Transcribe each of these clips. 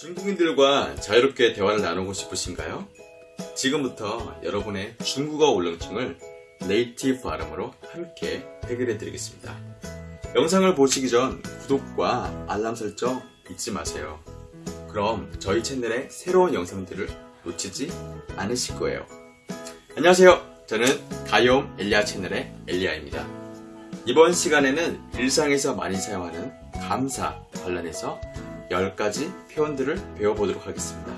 중국인들과 자유롭게 대화를 나누고 싶으신가요? 지금부터 여러분의 중국어 울렁증을 네이티브 발음으로 함께 해결해 드리겠습니다. 영상을 보시기 전 구독과 알람 설정 잊지 마세요. 그럼 저희 채널의 새로운 영상들을 놓치지 않으실 거예요. 안녕하세요. 저는 가요움 엘리아 채널의 엘리아입니다. 이번 시간에는 일상에서 많이 사용하는 감사 관련해서 10가지 표현들을 배워보도록 하겠습니다.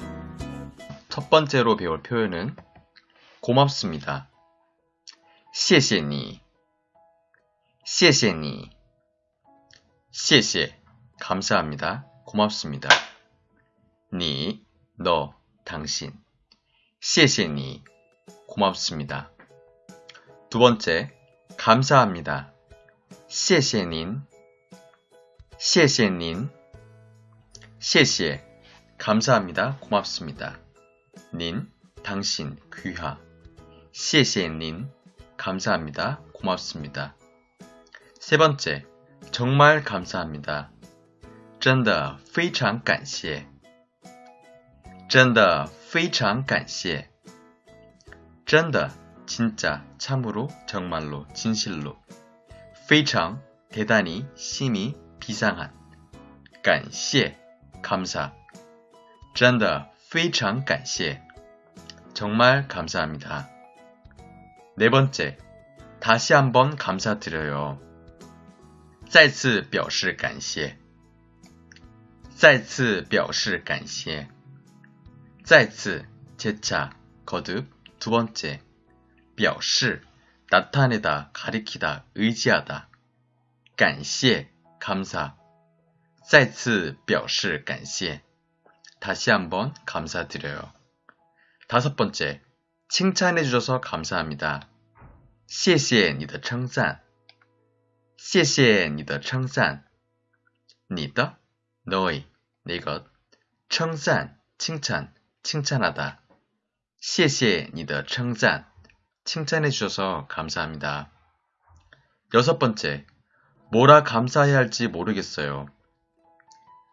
첫 번째로 배울 표현은 고맙습니다. 谢谢你,谢谢你,谢谢, 감사합니다. 고맙습니다. 니, 너, 당신. 谢谢你, 고맙습니다. 두 번째, 감사합니다. 谢谢您,谢谢您, 谢谢, 감사합니다. 고맙습니다. 닌, 당신, 귀하. 谢谢닌, 감사합니다. 고맙습니다. 세 번째, 정말 감사합니다. 真的非常感谢.真的非常感谢.真的 진짜, 참으로, 정말로, 진실로. 非常 대단히, 심히, 비상한. 感谢 감사. 真的非常感谢. 정말 감사합니다. 네 번째, 다시 한번 감사드려요. 再次表示感谢.再次表示感谢.再次 재차, 거듭, 두 번째, 表示 나타내다, 가리키다, 의지하다. 感谢 감사. 再次表示感谢. 다시 한번 감사드려요. 다섯 번째, 칭찬해 주셔서 감사합니다. 谢谢你的称赞.谢谢你的称赞.你的 너의, 내 것. 称赞 칭찬, 칭찬하다. 谢谢你的称赞. 칭찬해 주셔서 감사합니다. 여섯 번째, 뭐라 감사해야 할지 모르겠어요.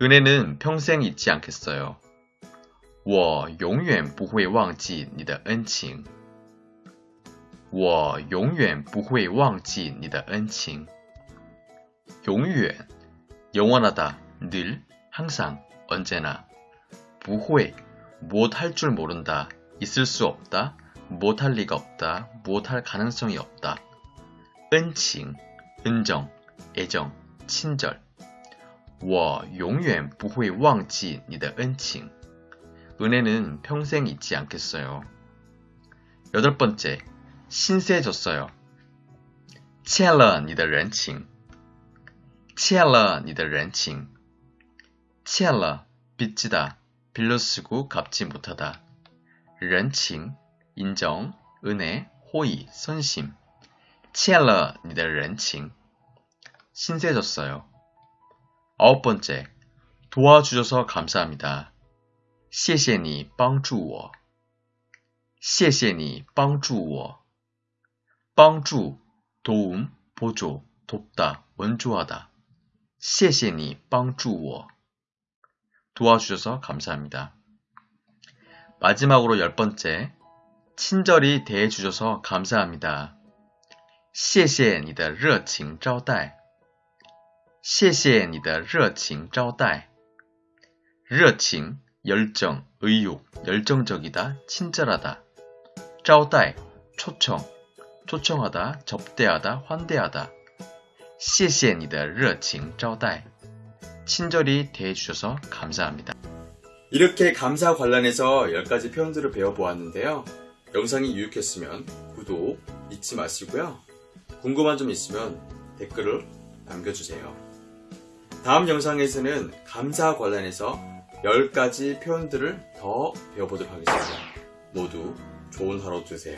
은혜는 평생 잊지 않겠어요. 我永远不会忘记你的恩情.我永远不会忘记你的恩情.永远, 영원하다, 늘, 항상, 언제나. 不会, 무엇 할 줄 모른다, 있을 수 없다, 무엇 할 리가 없다, 무엇 할 가능성이 없다. 은칭, 은정, 애정, 친절. 我永远不会忘记你的恩情. 은혜는 평생 잊지 않겠어요. 여덟 번째, 신세졌어요. 欠了你的人情.欠了你的人情.欠了 빚지다, 빌려 쓰고 갚지 못하다. 人情 인정, 은혜, 호의, 선심. 欠了你的人情. 신세졌어요. 아홉 번째, 도와주셔서 감사합니다. 谢谢你帮助我.谢谢你帮助我.帮助 도움, 보조, 돕다, 원조하다. 谢谢你帮助我. 도와주셔서 감사합니다. 마지막으로 열 번째, 친절히 대해주셔서 감사합니다. 谢谢你的热情招待. 谢谢你的热情招待. 热情 열정, 의욕, 열정적이다, 친절하다. 招待 초청, 초청하다, 접대하다, 환대하다. 谢谢你的热情招待. 친절히 대해주셔서 감사합니다. 이렇게 감사 관련해서 10가지 표현들을 배워보았는데요. 영상이 유익했으면 구독 잊지 마시고요. 궁금한 점 있으면 댓글을 남겨주세요. 다음 영상에서는 감사 관련해서 10가지 표현들을 더 배워보도록 하겠습니다. 모두 좋은 하루 되세요.